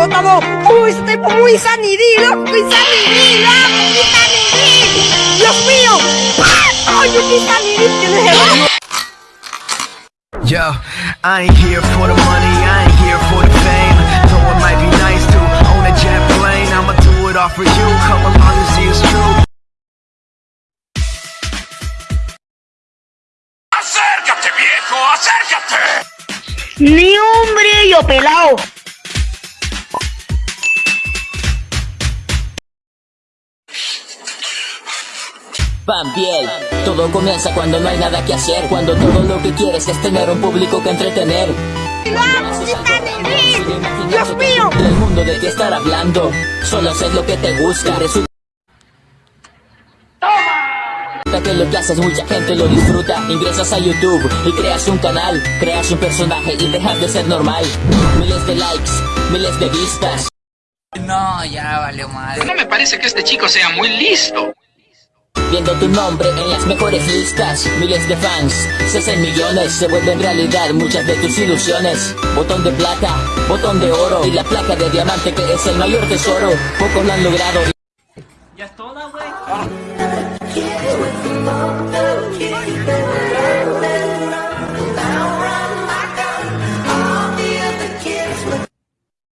bro, estamos muy, estamos muy sanidilos, muy sanidilos, muy sanidilos. Dios mío, ¡Ah! oye, qué sanidil que le Yo, I ain't here for the money, I ain't here for the fame. Though it might be nice to own a jet plane, I'ma do it all for you. Come along and see it's true. ¡Acércate, viejo! ¡Acércate! Ni un brillo, pelado. Pampiel, todo comienza cuando no hay nada que hacer, cuando todo lo que quieres es tener un público que entretener. ¡Dios mío! El mundo de ti estar hablando, solo haces lo que te gusta. Resulta que lo que haces mucha gente lo disfruta. Ingresas a YouTube y creas un canal, creas un personaje y dejas de ser normal. Miles de likes, miles de vistas. No, ya valió madre. No me parece que este chico sea muy listo. Viendo tu nombre en las mejores listas. Miles de fans, se hacen millones Se vuelven realidad muchas de tus ilusiones. Botón de plata, botón de oro Y la placa de diamante que es el mayor tesoro. Pocos lo han logrado. Ya es toda, güey.